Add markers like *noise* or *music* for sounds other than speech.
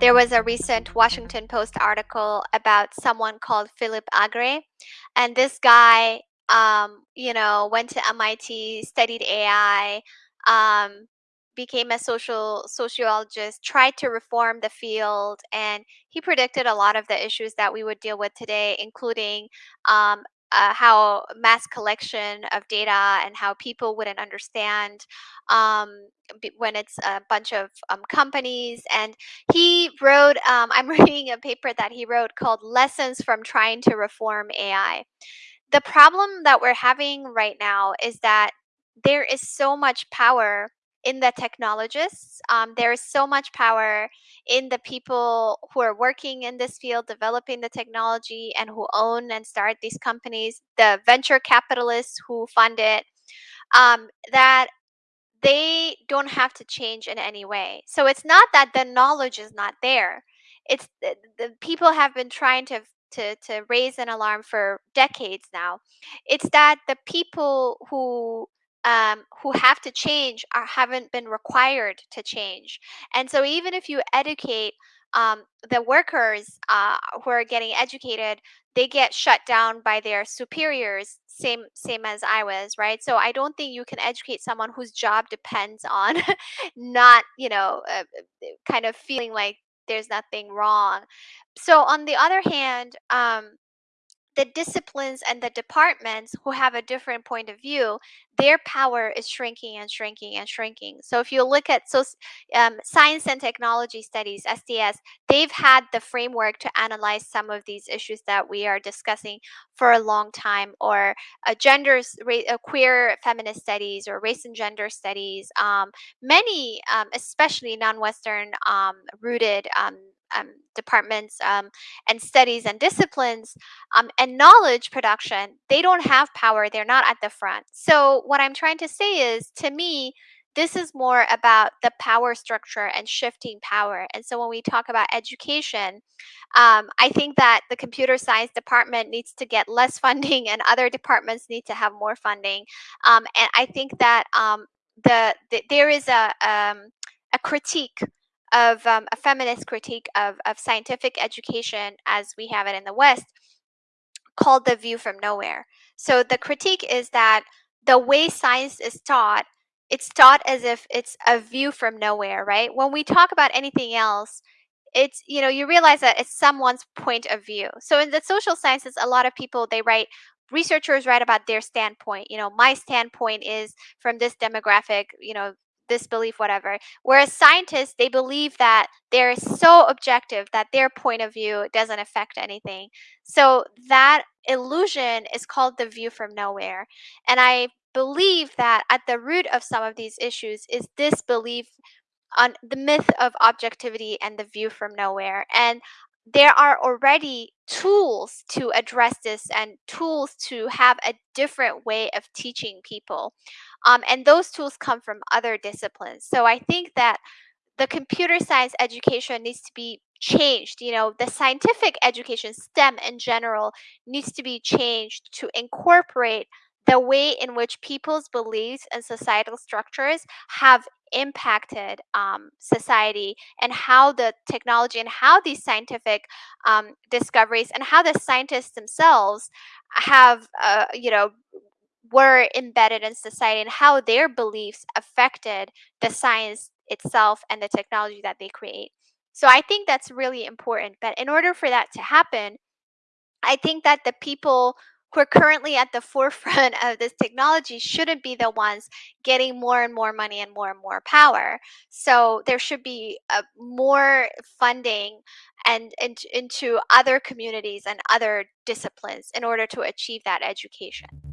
there was a recent Washington Post article about someone called Philip Agre, and this guy, um, you know, went to MIT, studied AI, um, became a social sociologist, tried to reform the field, and he predicted a lot of the issues that we would deal with today, including um, uh, how mass collection of data and how people wouldn't understand um, when it's a bunch of um, companies. And he wrote, um, I'm *laughs* reading a paper that he wrote called Lessons from Trying to Reform AI the problem that we're having right now is that there is so much power in the technologists. Um, there is so much power in the people who are working in this field, developing the technology, and who own and start these companies, the venture capitalists who fund it, um, that they don't have to change in any way. So it's not that the knowledge is not there. It's the, the people have been trying to to to raise an alarm for decades now. It's that the people who um, who have to change or haven't been required to change. And so even if you educate um, the workers uh, who are getting educated, they get shut down by their superiors same same as I was, right? So I don't think you can educate someone whose job depends on *laughs* not, you know, uh, kind of feeling like there's nothing wrong. So on the other hand, um, the disciplines and the departments who have a different point of view, their power is shrinking and shrinking and shrinking. So if you look at so um, science and technology studies (STS), they've had the framework to analyze some of these issues that we are discussing for a long time, or uh, gender, uh, queer feminist studies, or race and gender studies. Um, many, um, especially non-Western um, rooted um, departments um, and studies and disciplines um, and knowledge production, they don't have power. They're not at the front. So, what I'm trying to say is to me, this is more about the power structure and shifting power. And so, when we talk about education, um, I think that the computer science department needs to get less *laughs* funding and other departments need to have more funding. Um, and I think that um, the, the, there is a, um, a critique of um, a feminist critique of, of scientific education as we have it in the West called The View from Nowhere. So the critique is that the way science is taught, it's taught as if it's a view from nowhere, right? When we talk about anything else, it's you know you realize that it's someone's point of view so in the social sciences a lot of people they write researchers write about their standpoint you know my standpoint is from this demographic you know this belief, whatever. Whereas scientists, they believe that they're so objective that their point of view doesn't affect anything. So that illusion is called the view from nowhere. And I believe that at the root of some of these issues is this belief on the myth of objectivity and the view from nowhere. And there are already tools to address this and tools to have a different way of teaching people. Um, and those tools come from other disciplines. So I think that the computer science education needs to be changed. You know, the scientific education, STEM in general, needs to be changed to incorporate the way in which people's beliefs and societal structures have impacted um, society and how the technology and how these scientific um, discoveries and how the scientists themselves have uh, you know were embedded in society and how their beliefs affected the science itself and the technology that they create. So i think that's really important but in order for that to happen i think that the people who are currently at the forefront of this technology shouldn't be the ones getting more and more money and more and more power. So there should be uh, more funding and, and into other communities and other disciplines in order to achieve that education.